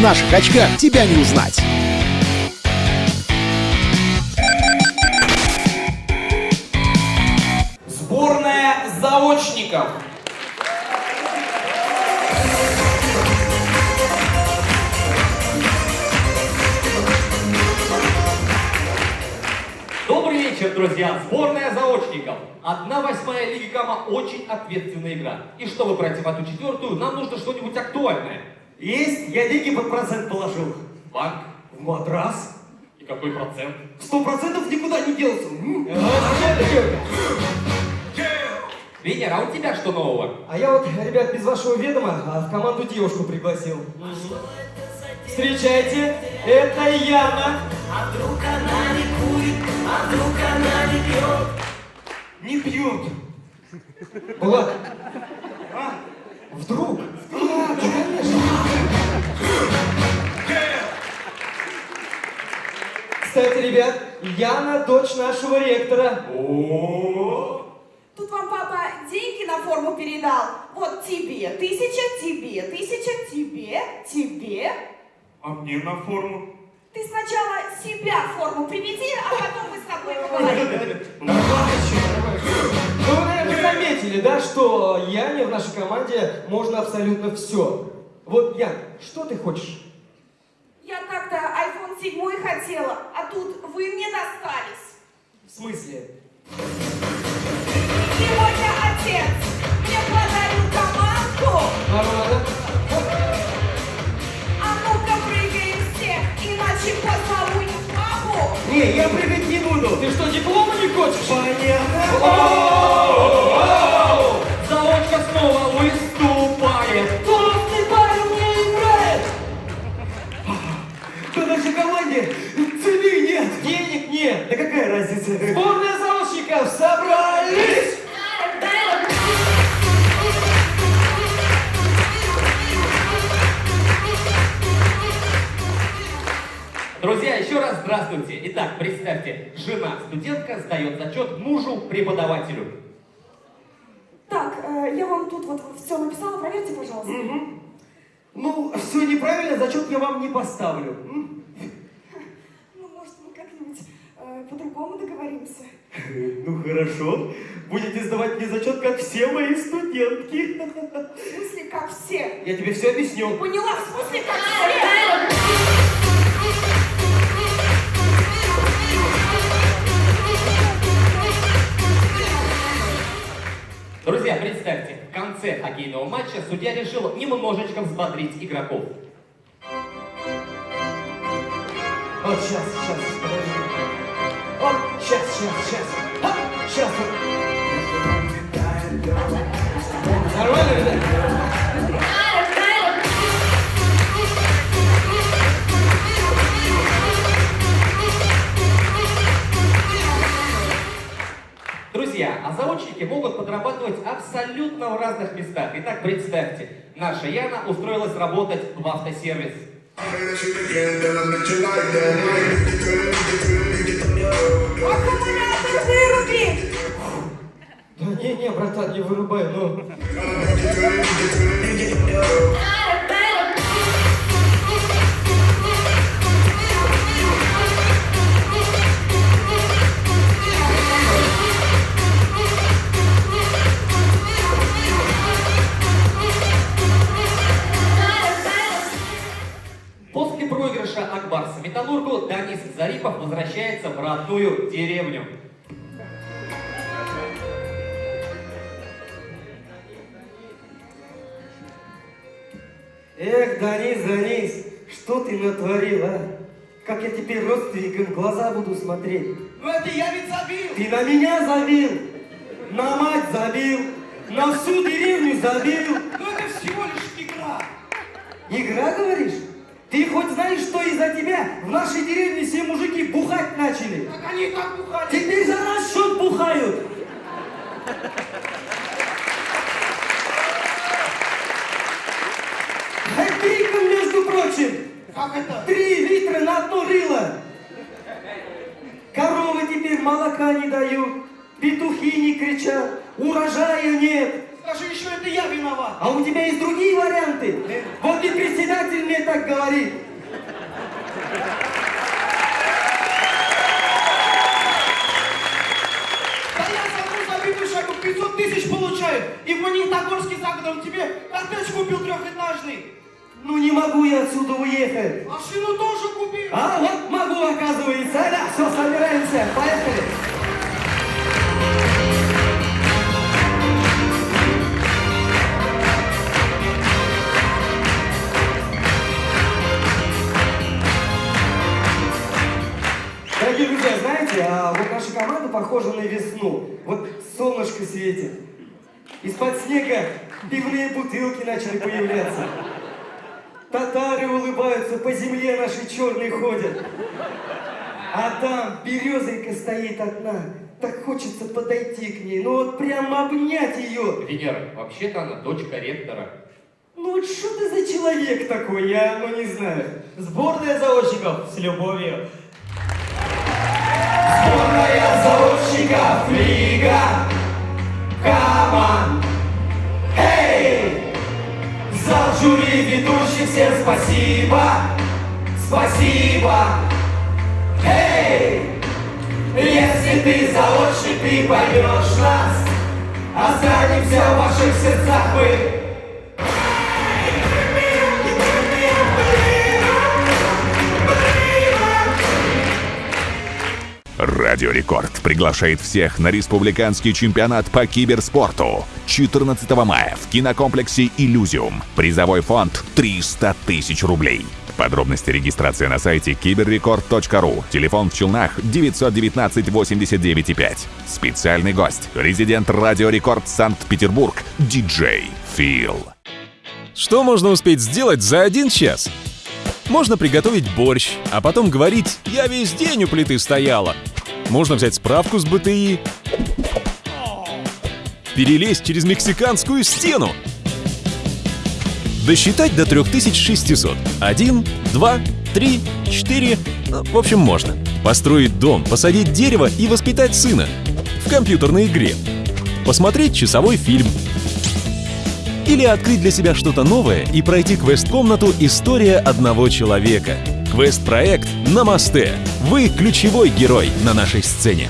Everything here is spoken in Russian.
наших очках тебя не узнать. Сборная заочников. Добрый вечер, друзья! Сборная заочников. Одна восьмая Лиги Гамма очень ответственная игра. И чтобы пройти в одну четвертую, нам нужно что-нибудь актуальное. Есть, я деньги под процент положил. Банк. В матрас. И какой процент? Сто процентов никуда не делся. М? Венера, а у тебя что нового? А я вот, ребят, без вашего ведома а, в команду девушку пригласил. Встречайте, это Яна. А вдруг она не курит, а вдруг она не пьет? Не пьет. Влад. А? Вдруг? Кстати, ребят, Яна дочь нашего ректора. Тут вам папа деньги на форму передал. Вот тебе тысяча, тебе тысяча, тебе, тебе. А мне на форму? Ты сначала себя в форму приведи, а потом мы с тобой поговорим. Ну, вы, наверное, заметили, да, что Яне в нашей команде можно абсолютно все. Вот, Ян, что ты хочешь? Я как-то iPhone 7 хотела, а тут вы мне достались. В смысле? Сегодня отец мне подарил командку. Нормально? А ну-ка прыгаем всех, иначе поцелую папу. Не, я прыгать не буду. Ты что, диплома не хочешь? Понятно. Заочка нет. Да какая разница? Сборная заочников собрались. Друзья, еще раз здравствуйте. Итак, представьте, жена студентка сдает зачет мужу преподавателю. Так, э, я вам тут вот все написала, проверьте, пожалуйста. Ну, все неправильно, зачет я вам не поставлю. М? Ну, может, мы как-нибудь э, по-другому договоримся. Ну хорошо, будете сдавать мне зачет, как все мои студентки. В смысле, как все? Я тебе все объясню. Поняла, в смысле, как все? Друзья, представьте, в конце хоккейного матча судья решил немножечко взбодрить игроков. Вот сейчас, сейчас, подожди. Сейчас, сейчас, сейчас. Оп, сейчас. Нормально, ребят? Друзья, а заочники могут подрабатывать абсолютно в разных местах. Итак, представьте, наша Яна устроилась работать в автосервис. Аккумулятор выруби! Да не, не, братан, не вырубай, ну. Возвращается в родную деревню. Эх, Данис, Данис, что ты натворил, а? Как я теперь родственникам в глаза буду смотреть? Ну это я ведь забил. Ты на меня забил, на мать забил, на всю деревню забил. Ну это всего лишь игра. Игра, говоришь? Ты хоть знаешь, что из-за тебя в нашей деревне все мужики бухать начали? Как они и так бухали. Теперь за наш счет бухают. Хэппиком, между прочим. Как это? Три литра на одно рыло. Коровы теперь молока не дают, петухи не кричат, урожая нет. Скажи еще, это я виноват. А у тебя есть другие варианты? Вот и председатель мне так говорит. Да я за шагу 500 тысяч получаю. И в Магнитогорске за годом тебе коттедж купил трехэтажный. Ну не могу я отсюда уехать. Машину тоже купил. А вот могу, оказывается. Да, все, собираемся. Поехали. Команда похожа на весну. Вот солнышко светит. Из-под снега пивные бутылки начали появляться. Татары улыбаются, по земле наши черные ходят. А там березонька стоит одна. Так хочется подойти к ней, ну вот прямо обнять ее. Венера, вообще-то она дочка ректора. Ну вот что ты за человек такой, я ну не знаю. Сборная заочников с любовью. Сборная заочников Лига Команд. Эй! Зал жюри ведущий, всем спасибо, спасибо. Эй! Если ты заочник, ты поймешь нас, останемся в ваших сердцах мы. Радио Рекорд приглашает всех на республиканский чемпионат по киберспорту 14 мая в кинокомплексе «Иллюзиум». Призовой фонд 300 тысяч рублей. Подробности регистрации на сайте киберрекорд.ру. Телефон в Челнах 919 89 5. Специальный гость. Резидент Радио Рекорд Санкт-Петербург. Диджей Фил. Что можно успеть сделать за один час? Можно приготовить борщ, а потом говорить «я весь день у плиты стояла». Можно взять справку с БТИ, перелезть через мексиканскую стену, досчитать до 3600. Один, два, три, четыре, ну, в общем, можно. Построить дом, посадить дерево и воспитать сына. В компьютерной игре. Посмотреть часовой фильм. Или открыть для себя что-то новое и пройти квест-комнату «История одного человека». Квест-проект «Намасте». Вы ключевой герой на нашей сцене.